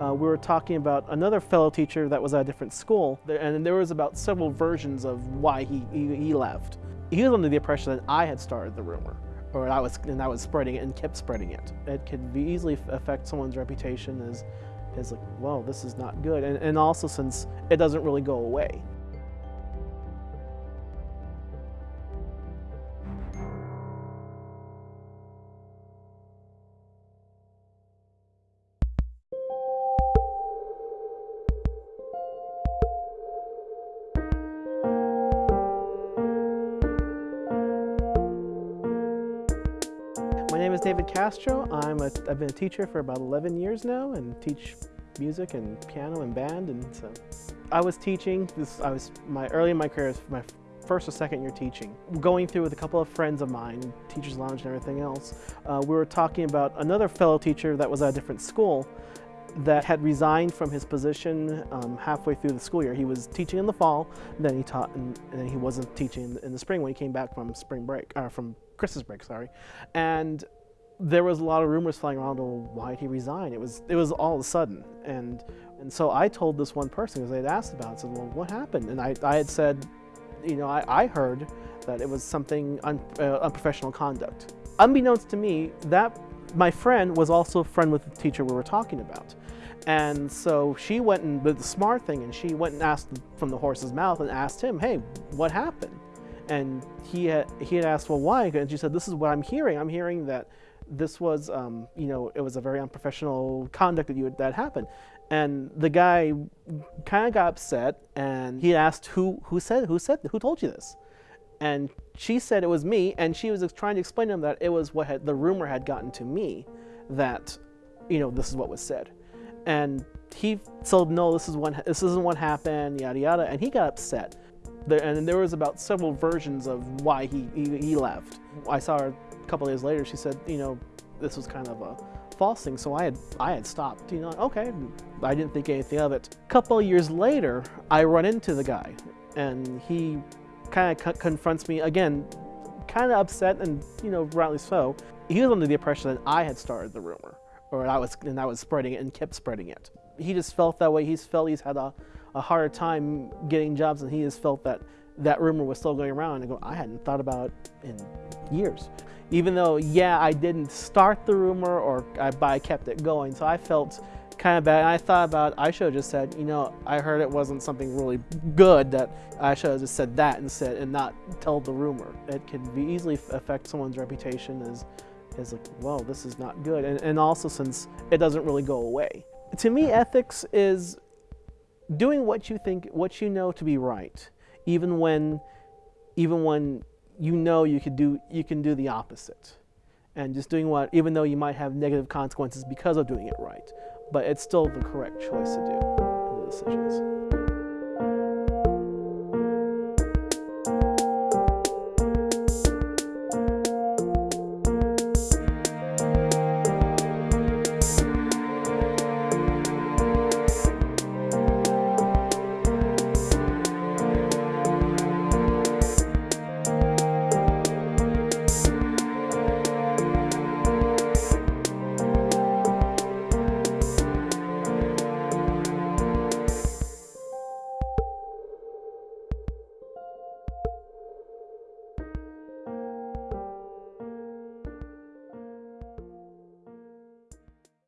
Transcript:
uh, we were talking about another fellow teacher that was at a different school, and there was about several versions of why he, he, he left. He was under the impression that I had started the rumor, or I was, and I was spreading it and kept spreading it. It could easily affect someone's reputation as, as like, well, this is not good, and, and also since it doesn't really go away. Is David Castro. I'm a, I've been a teacher for about 11 years now and teach music and piano and band. And so I was teaching, this, I was my early in my career, my first or second year teaching. Going through with a couple of friends of mine, Teachers Lounge and everything else, uh, we were talking about another fellow teacher that was at a different school that had resigned from his position um, halfway through the school year. He was teaching in the fall, then he taught, and, and he wasn't teaching in the spring when he came back from spring break, or from Christmas break, sorry. And there was a lot of rumors flying around, oh, why did he resign? It was, it was all of a sudden. And, and so I told this one person, because they had asked about it, said, well, what happened? And I, I had said, you know, I, I heard that it was something un, uh, unprofessional conduct. Unbeknownst to me, that my friend was also a friend with the teacher we were talking about. And so she went and did the smart thing and she went and asked from the horse's mouth and asked him, hey, what happened? And he had, he had asked, well, why? And she said, this is what I'm hearing. I'm hearing that this was, um, you know, it was a very unprofessional conduct that you that happened. And the guy kind of got upset and he asked, who, who said, who said, who told you this? And she said it was me, and she was trying to explain to him that it was what had, the rumor had gotten to me that, you know, this is what was said. And he said no, this is what, this isn't what happened, yada yada, and he got upset. There, and there was about several versions of why he, he, he left. I saw her a couple days later. She said, you know, this was kind of a false thing. So I had I had stopped. You know, okay, I didn't think anything of it. A couple years later, I run into the guy, and he kind of co confronts me again, kind of upset, and you know, rightly so. He was under the impression that I had started the rumor, or I was and I was spreading it and kept spreading it. He just felt that way. He's felt he's had a, a harder time getting jobs, and he just felt that that rumor was still going around. And I go, I hadn't thought about it in years. Even though, yeah, I didn't start the rumor, or I, but I kept it going. So I felt kind of bad. And I thought about, I should have just said, you know, I heard it wasn't something really good that I should have just said that instead and not tell the rumor. It can be easily affect someone's reputation as, as like, well, this is not good. And, and also since it doesn't really go away. To me, ethics is doing what you think, what you know to be right, even when, even when you know you could do, you can do the opposite. And just doing what, even though you might have negative consequences because of doing it right but it's still the correct choice to do the decisions.